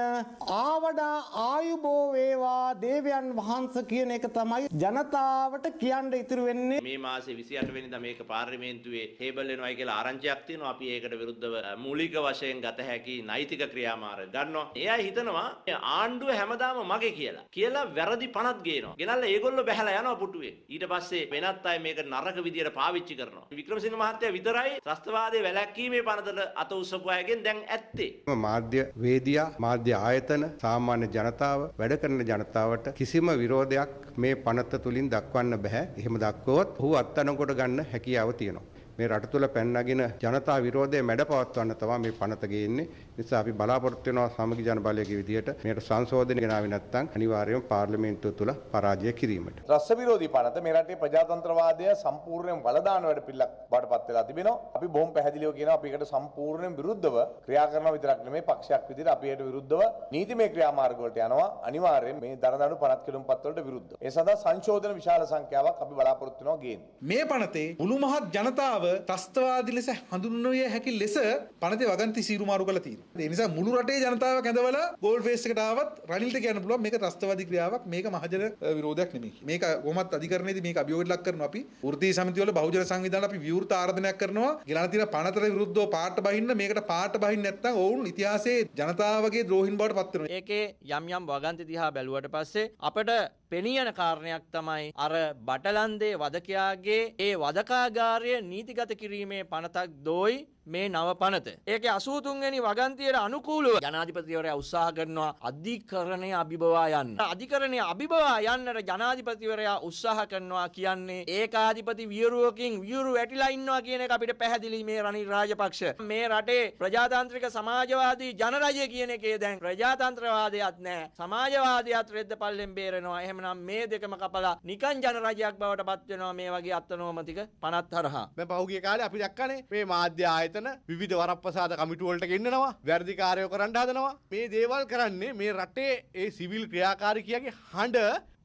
ආවඩා ආයුබෝ වේවා දේවයන් වහන්ස කියන එක තමයි ජනතාවට කියන්න ඉතුරු වෙන්නේ. මේ මාසේ 28 වෙනිදා මේක පාර්ලිමේන්තුවේ ටේබල් වෙනවයි කියලා ආරංචියක් තියෙනවා. අපි ඒකට විරුද්ධව මූලික වශයෙන් ගත හැකි නෛතික ක්‍රියාමාර්ග ගන්නවා. එයා හිතනවා ආණ්ඩුව හැමදාම මගේ කියලා. කියලා වැරදි පනත් ගේනවා. ගෙනල්ලා ඒගොල්ලෝ බැහැලා යනවා පුටුවේ. ඊට පස්සේ වෙනත් අය මේක නරක විදියට පාවිච්චි කරනවා. වික්‍රමසිංහ මහත්තයා විතරයි ත්‍රස්තවාදයේ වැළැක්වීමේ පනතට අත උස්සපු අයගෙන් දැන් ඇත්ත ඇත්තේ. මාධ්‍ය වේදියා මාධ්‍ය ආයතන සාමාන්‍ය ජනතාව වැඩ කරන ජනතාවට කිසිම විරෝධයක් මේ පනත තුලින් දක්වන්න බෑ. එහෙම දක්වුවොත් ඔහු අත්අඩංගුවට ගන්න හැකියාව තියෙනවා. මේ රට තුළ පැන්නගෙන ජනතා විරෝධය මැඩ පවත්වන්න තමයි මේ පනත ගේන්නේ. නිසා අපි බලාපොරොත්තු වෙනවා සමගි ජන බලයේ විදියට මේකට සංශෝධනය ගෙනාවේ නැත්නම් අනිවාර්යයෙන්ම පාර්ලිමේන්තුව තුළ පරාජය කිරීමට. රස්ස විරෝධී පනත මේ රටේ ප්‍රජාතන්ත්‍රවාදය සම්පූර්ණයෙන් වලදාන වැඩ පිළිලක් බාටපත් වෙලා තිබෙනවා. අපි බොහොම පැහැදිලිව කියනවා අපි ඒකට සම්පූර්ණයෙන් විරුද්ධව ක්‍රියා කරනවා විතරක් නෙමෙයි පක්ෂයක් විදිහට අපි ඒකට විරුද්ධව නීතිමය ක්‍රියාමාර්ග වලට යනවා. අනිවාර්යයෙන් මේ දරදඬු පනත් කිලුම්පත් වලට විරුද්ධව. ඒ සඳහා සංශෝධන විශාල සංඛ්‍යාවක් අපි බලාපොරොත්තු වෙනවා ගේන්න. මේ පනතේ මුළු මහත් ජනතාව ත්‍රස්තවාදී ලෙස හඳුන්වවිය හැකි ලෙස පනතේ වගන්ති සීරු මාරු කරලා තියෙනවා. ඒ නිසා මුළු රටේ ජනතාව කැඳවලා ගෝල් ෆේස් එකට ආවත් රනිල්ට කියන්න පුළුවන් මේක ත්‍රස්තවාදී ක්‍රියාවක් මේක මහජන විරෝධයක් නෙමෙයි. මේක කොහොමත් අධිකරණයේදී මේක අභියෝගයට ලක් කරනවා අපි. වෘත්තීය සමිතිය වල බහුජන සංවිධාන අපි විවෘත ආරාධනයක් කරනවා. ගෙනලා තියෙන පනතට විරුද්ධව පාට බහින්න මේකට පාට බහින්න නැත්නම් ඔවුන් ඉතිහාසයේ ජනතාවගේ ද්‍රෝහින් බවට පත් වෙනවා. ඒකේ යම් යම් වගන්ති දිහා බැලුවට පස්සේ අපිට පෙනියන කාරණයක් තමයි අර බටලන්දේ වදකයාගේ ඒ වදකාගාරය නීතිගත කිරීමේ පනතක් දෝයි මේ නව පනත. ඒක අසූතුන්ගනි වගන්තියට අනුකූලුව ජනාධිපතිවරය උත්සාහ කරනවා අධිකරණය අභිබවා යන්න. අධිකරණය අභිබවා යන්නට ජනාධිපතිවරයා උත්සාහ කරනවා කියන්නේ ඒකාධිපති වියරුවකින් වියරු වැටිලා ඉන්නවා කියන එක අපිට පැහැදිලි මේ රනිල් රාජපක්ෂ. මේ රටේ ප්‍රජාතාන්ත්‍රික සමාජවාදී ජනරජය කියන එකේ දැන් ප්‍රජාතන්ත්‍රවාදයක් නෑ. සමාජවාදයක් රෙද්ද පල්ලෙන් බේරෙනවා. එහෙමනම් මේ දෙකම කපලා නිකන් ජනරජයක් බවට පත් වෙනවා මේ වගේ අත්නෝමතික පනත් හරහා. මේ පහුගිය කාලේ අපි දැක්කනේ මේ මාධ්‍ය ආයතන විවිධ වරප්‍රසාද කමිටු වලට ගෙන්නනවා වැරදි කාර්යෝ කරන්න හදනවා. මේ දේවල් කරන්නේ මේ රටේ ඒ සිවිල් ක්‍රියාකාරිකයගේ හඬ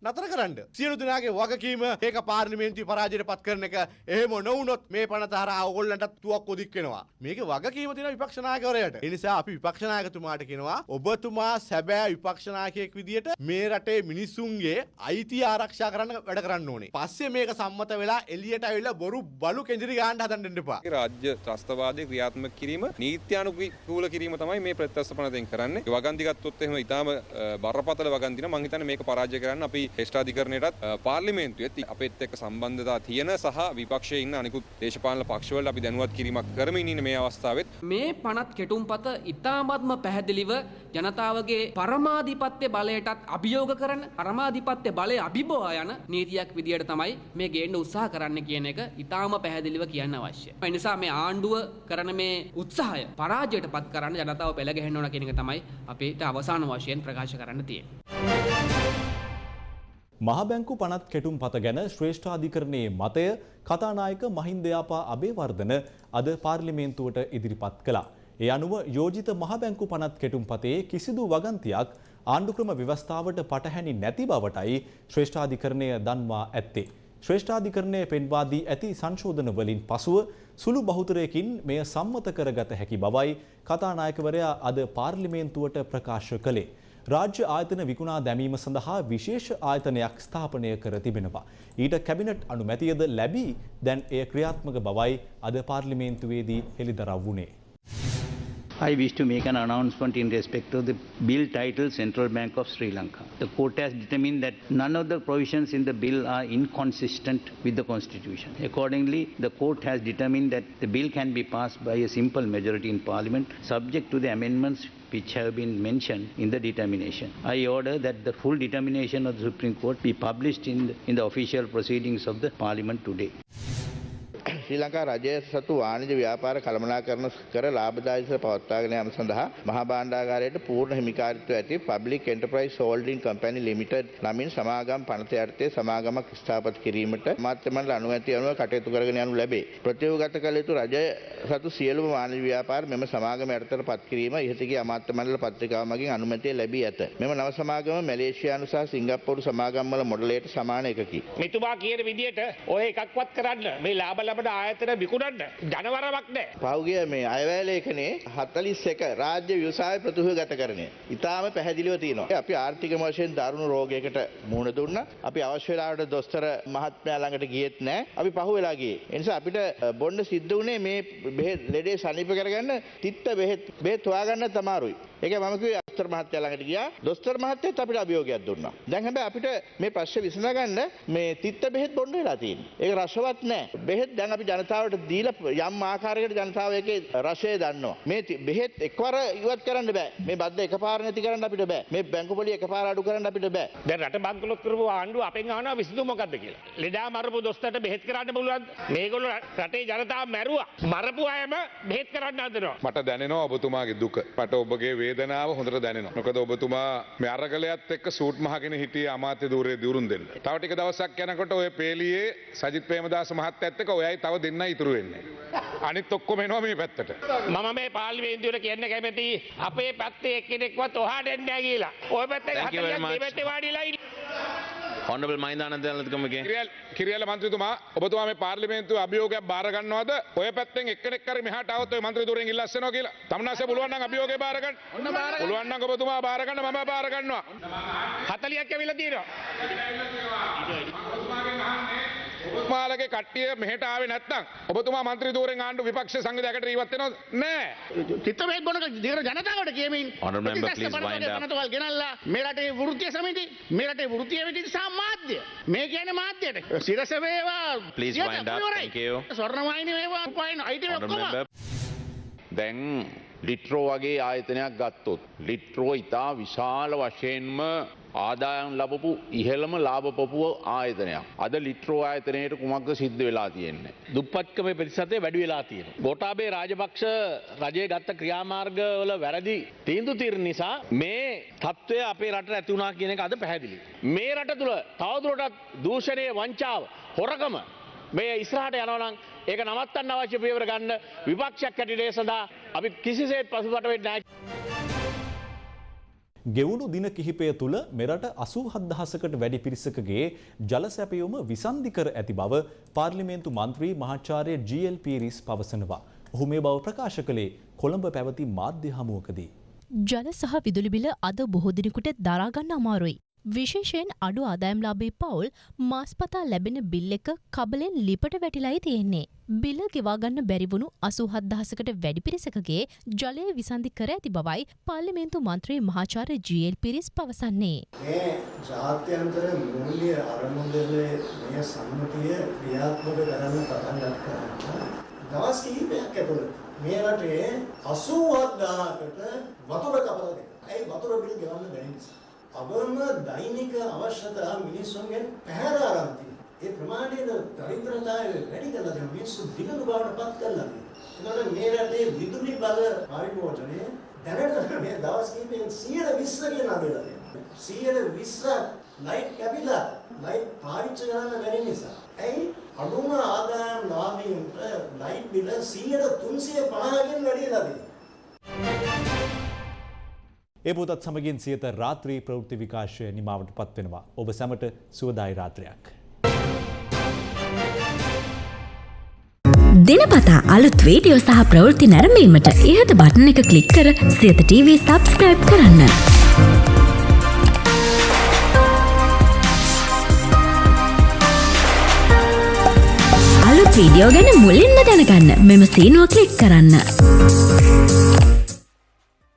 නතර කරන්න. සියලු දෙනාගේ වගකීම ඒක පාර්ලිමේන්තුවේ පරාජයට පත් කරන එක. එහෙම නොවුනොත් මේ පනත හරහා ඕගොල්ලන්ට තුවක්කු දික් වෙනවා. මේක වගකීම තියෙන විපක්ෂ නායකවරයාට. ඒ නිසා අපි විපක්ෂ නායකතුමාට කියනවා ඔබතුමා සැබෑ විපක්ෂ නායකයෙක් විදියට මේ රටේ මිනිස්සුන්ගේ අයිතිය ආරක්ෂා කරන්න වැඩ කරන්න ඕනේ. පස්සේ මේක සම්මත වෙලා එළියට ඇවිල්ලා බොරු බලු කෙන්ජිරි ගන්න හදන්න දෙන්න එපා. රාජ්‍ය ත්‍රස්තවාදය ක්‍රියාත්මක කිරීම නීත්‍යානුකූල කිරීම තමයි මේ ප්‍රත්‍යස්ථපනයෙන් කරන්නේ. වගන්ති ගත්තොත් එහෙම ඉතාම බරපතල වගන්තින මං හිතන්නේ මේක පරාජය කරන්න අපි ශ්‍රේෂ්ඨාධිකරණයටත් පාර්ලිමේන්තුවෙත් අපිත් එක්ක සම්බන්ධතා තියෙන සහ විපක්ෂයේ ඉන්න අනිකුත් දේශපාලන පක්ෂවල අපි දැනුවත් කිරීමක් කරමින් ඉන්න මේ අවස්ථාවෙත් මේ පනත් කෙටුම්පත ඉතාමත්ම පැහැදිලිව ජනතාවගේ පරමාධිපත්‍ය බලයටත් අභියෝග කරන පරමාධිපත්‍ය බලය අභිබවා යන නීතියක් විදියට තමයි මේ ගේන්න උත්සාහ කරන්න කියන එක ඉතාම පැහැදිලිව කියන්න අවශ්‍ය. ඒ නිසා මේ ආණ්ඩුව කරන මේ උත්සාහය පරාජයට පත් කරන්න ජනතාව පෙළගැහෙන්න ඕන කියන එක තමයි අපිට අවසාන වශයෙන් ප්‍රකාශ කරන්න තියෙන්නේ. මහබැංකු පනත් කෙටුම් පත ගැන ශ්‍රේෂ්ඨාධිකරණයේ මතය කතානායක මහින්දයාපා අබේවර්ධන අද පාර්ලිමේන්තුවට ඉදිරිපත් කළා. ඒ අනුව යෝජිත මහබැංකු පනත් කෙටුම් පතේ කිසිදු වගන්තියක් ආණ්ඩුක්‍රම ව්‍යවස්ථාවට පටහැනි නැති බවටයි ශ්‍රේෂ්ඨාධිකරණය දන්වා ඇත්තේ. ශ්‍රේෂ්ඨාධිකරණය පෙන්වා දී ඇති සංශෝධන වලින් පසුව සුළු බහුතරයකින් මෙය සම්මත කරගත හැකි බවයි කතානායකවරයා අද පාර්ලිමේන්තුවට ප්‍රකාශ කළේ. රාජ්‍ය ආයතන විකුණා දැමීම සඳහා විශේෂ ආයතනයක් ස්ථාපනය කර තිබෙනවා. ඊට කැබිනට් අනුමැතියද ලැබී දැන් එය ක්‍රියාත්මක බවයි අද පාර්ලිමේන්තුවේදී හෙළිදරව් වුණේ. I wish to make an announcement in respect of the bill titled Central Bank of Sri Lanka. The court has determined that none of the provisions in the bill are inconsistent with the constitution. Accordingly, the court has determined that the bill can be passed by a simple majority in parliament subject to the amendments which have been mentioned in the determination. I order that the full determination of the Supreme Court be published in the, in the official proceedings of the parliament today. ශ්‍රී ලංකා රජය සතු වාණිජ ව්‍යාපාර කළමනාකරණ කර ලාභදායක පවත්වාගෙන යාම සඳහා මහා භාණ්ඩාගාරයට පූර්ණ හිමිකාරිත්වය ඇති public enterprise holding company limited නමින් සමාගම් පනත යටතේ සමාගමක් ස්ථාපිත කිරීමට අමාත්‍ය මණ්ඩල අනුමැතිය අනුව කටයුතු කරගෙන යනු ලැබේ. ප්‍රතිවගත කළ යුතු රජය සතු සියලුම වාණිජ ව්‍යාපාර මෙම සමාගම යටතට පත් කිරීම ඉහතගේ අමාත්‍ය මණ්ඩල පත්‍රිකාව මගින් අනුමැතිය ලැබී ඇත. මෙම නව සමාගම මැලේසියානු සහ සිංගප්පූරු සමාගම්වල මොඩලයට සමාන එකකි. මෙතුමා කියන විදියට ඔය එකක්වත් කරන්න මේ ලාබ ලබන ආයතන විකුණන්න ජනවරමක් නෑ. පෞගිය මේ අයවැලේකනේ හතලිස් එක රාජ්‍ය ව්‍යවසාය ප්‍රතිහගත කරණය. ඉතාම පැහැදිලිව තියෙනවා. අපි ආර්ථික වශයෙන් දරුණු රෝගයකට මුහුණ දුන්න. අපි අවශ්‍ය වෙලාවට දොස්තර මහත්මයා ළඟට ගියෙත් නෑ. අපි පහු වෙලා ගියේ. ඒ නිසා අපිට බොන්න සිද්ධ වුණේ මේ බෙහෙත් ලෙඩේ සනීප කරගන්න තිත්ත බෙහෙත් බෙහෙත් හොයාගන්න අමාරුයි. ඒක මම කිව්වේ දොස්තර මහත්තයා ළඟට ගියා. දොස්තර මහත්තයත් අපිට අභියෝගයක් දුන්නා. දැන් හැබැයි අපිට මේ ප්‍රශ්නේ විසඳගන්න මේ තිත්ත බෙහෙත් බොන්න වෙලා තියෙන්නේ. ඒක රසවත් නෑ. බෙහෙත් දැන් අපි ජනතාවට දීලා යම් ආකාරයකට ජනතාව ඒකේ රසය දන්නවා. මේ බෙහෙත් එකවර ඉවත් කරන්න බෑ. මේ බද්ද එකපාර නැති කරන්න අපිට බෑ. මේ බැංකු පොලිය එකපාර අඩු කරන්න අපිට බෑ. දැන් රට බංකොලොත් කරපු ආණ්ඩුව අපෙන් අහනවා විසඳුම මොකද්ද කියලා. ලෙඩා මරපු දොස්තරට බෙහෙත් කරන්න පුළුවන්ද? මේගොල්ලෝ රටේ ජනතාව මැරුවා. මරපු අයම බෙහෙත් කරන්න හදනවා. මට දැනෙනවා ඔබතුමාගේ දුක. මට ඔබගේ වේදනාව හොඳට දැනෙනවා. මොකද ඔබතුමා මේ අරගලයත් එක්ක සූට් මහගෙන හිටියේ අමාත්‍ය ධූරයේ දියුරුම් දෙන්න. තව ටික දවසක් යනකොට ඔය පේලියේ සජිත් ප්‍රේමදාස මහත්තයත් එක්ක ඔයයි තව දෙන්නයි ඉතුරු වෙන්නේ. අනිත් ඔක්කොම එනවා මේ පැත්තට. මම මේ පාර්ලිමේන්තුවට කියන්න කැමති අපේ පැත්තේ එක්කෙනෙක්වත් ඔහාට එන්නේ නැහැ කියලා. ඔය පැත්තේ Thank you very හතලියක් much. දෙපැත්තේ වාඩිලා ඉන්න. Honorable මහින්දානන්ද ජනාධිපතිතුමගේ කිරියල මන්ත්‍රීතුමා ඔබතුමා මේ පාර්ලිමේන්තුවේ අභියෝගයක් බාර ගන්නවද? ඔය පැත්තෙන් එක්කෙනෙක් හරි මෙහාට આવොත් ඔය මන්ත්‍රී ධූරයෙන් ඉල්ලස්සනවා කියලා. තමනාසේ පුළුවන් නම් අභියෝගය බාර ගන්න. පුළුවන් නම් ඔබතුමා බාර ගන්න මම බාර ගන්නවා. 40ක් ඇවිල්ලා තියෙනවා. ඔබතුමාලගේ කට්ටිය මෙහෙට ආවේ නැත්නම් ඔබතුමා මන්ත්‍රී ධූරයෙන් ආණ්ඩු විපක්ෂ සංවිධායකට ඉවත් වෙනවද? නෑ. චිත්තමේ බොනක දිගර ජනතාවට කියමින්. පනතවල් ගෙනල්ලා මේ රටේ වෘත්තීය සමිති මේ රටේ වෘත්තීය විදිහට සහ මාධ්‍ය මේ කියන්නේ මාධ්‍යයට සිරස වේවා wind up. ඉවරයි. Thank you. ස්වර්ණවාහිනී වේවා උපායන අයිති ඔක්කොම. දැන් ලිට්‍රෝ වගේ ආයතනයක් ගත්තොත්. ලිට්‍රෝ ඉතා විශාල වශයෙන්ම ආදායම් ලබපු ඉහළම ලාභපපුුව ආයතනයක්. අද ලිට්‍රෝ ආයතනයට කුමක්ද සිද්ධ වෙලා තියෙන්නේ. දුප්පත්කම පිරිසතේ වැඩි වෙලා තියෙන. ගොටාබේ රාජපක්ෂ රජය ගත්ත ක්‍රියාමාර්ගවල වැරදි තීන්දු තිර නිසා මේ තත්ත්වය අපේ රට ඇතිවුණා කියන එක අද පැහැදිලි. මේ රට තුළ තවදුරටත් දූෂණය වංචාව හොරකම මේ ඉස්රහට යනවනං ඒක නවත්තන්න අවශ්‍ය පියවර ගන්න විපක්ෂයක් හැටියට ඒ සඳහා අපි කිසිසේත් පසුබට වෙන්නේ නැහැ. ගෙවුණු දින කිහිපය තුළ මෙරට අසූහත් දහසකට වැඩි පිරිසකගේ ජල සැපයුම විසන්ධි කර ඇති බව පාර්ලිමේන්තු මන්ත්‍රී මහාචාර්ය ජීඑල් පීරිස් පවසනවා. ඔහු මේ බව ප්‍රකාශ කළේ කොළඹ පැවති මාධ්‍ය හමුවකදී. ජල සහ විදුලි බිල අද බොහෝ දිනෙකට දරාගන්න අමාරුයි. විශේෂයෙන් අඩු ආදායම්ලාභී පවුල් මාස්පතා ලැබෙන බිල් එක කබලෙන් ලිපට වැටිලායි තියෙන්නේ. බිල ගෙවාගන්න බැරිවුණු අසූහත් දහසකට වැඩි පිරිසකගේ ජලය විසන්ධි කර ඇති බවයි පාර්ලිමේන්තු මන්ත්‍රී මහාචාර්ය ජීඑල් පිරිස් පවසන්නේ. මේ ජාත්‍යන්තර මූල්‍ය අරමුදලේ මේ සම්මතිය ක්‍රියාත්මක කරන්න පටන් ගත්තා. දවස් කිහිපයක් ඇතුළත මේ රටේ 87000කට වතුර කපලා දෙනවා. ඒ වතුර බිල් ගෙවන්න බැරි නිසා. අවම දෛනික අවශ්‍යතා මිනිස්සුන්ගෙන් පැහැර අරන් තියෙනවා. ඒ ප්‍රමාණයට දරිද්‍රතාවය වැඩි කරලා දෙන මිනිස්සු දිගු බවට පත් කරලා තියෙනවා. ඒකට මේ රටේ විදුලි බල පරිභෝජනය දැනට මේ දවස් කිහිපෙන් 120 කියන අඩුවලා තියෙනවා. 120 ලයිට් කැපිලා ලයිට් පාවිච්චි කරන්න බැරි නිසා. ඇයි අඩුම ආදායම් ලාභීන්ට ලයිට් බිල 350කින් වැඩිලා තියෙනවා. ඒ පොතත් සමගින් සියත රාත්‍රී ප්‍රවෘත්ති විකාශය නිමාවට පත්වෙනවා. ඔබ සැමට සුවදායි රාත්‍රයක්. දිනපතා අලුත් වීඩියෝ සහ ප්‍රවෘත්ති නැරඹීමට ඉහත බටන එක ක්ලික් කර සියත TV සබස්ක්‍රයිබ් කරන්න. අලුත් වීඩියෝ ගැන මුලින්ම දැනගන්න මෙම සීනුව ක්ලික් කරන්න.